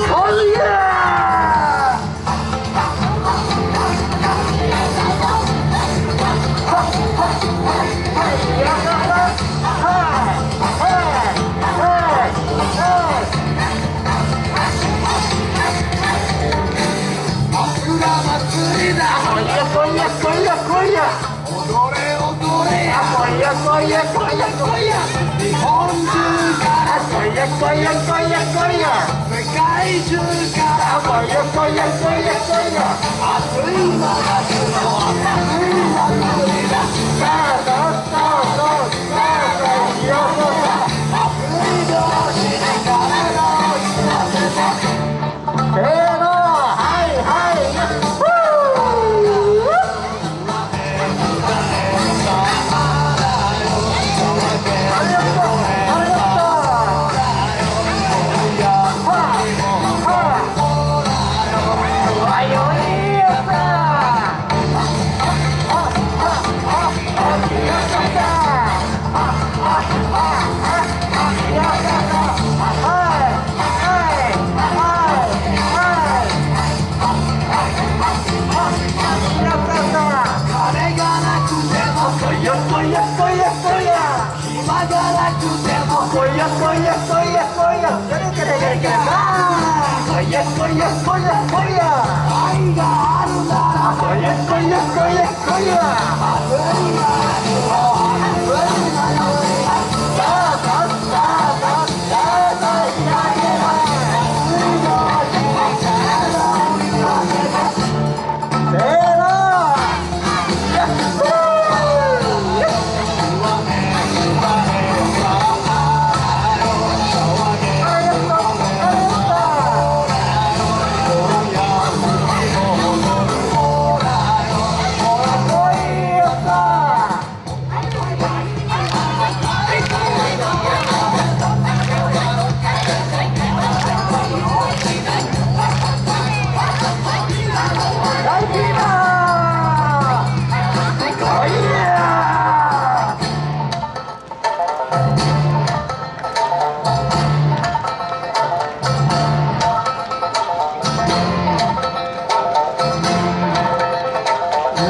Oh yeah! Koya, Koya, Koya, Koya, 日本中いまだ spoiler, spoiler, spoiler. Spoiler, spoiler, spoiler, spoiler. Oiga, anda. Spoiler, spoiler, spoiler, spoiler. Oiga.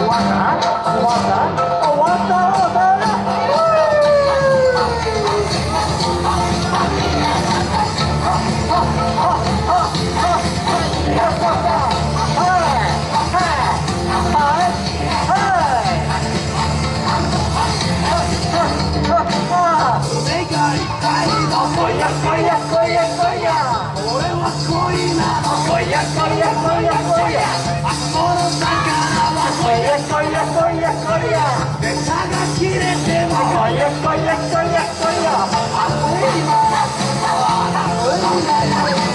What? Yeah.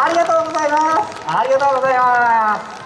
ありがとうございます。ありがとうございます。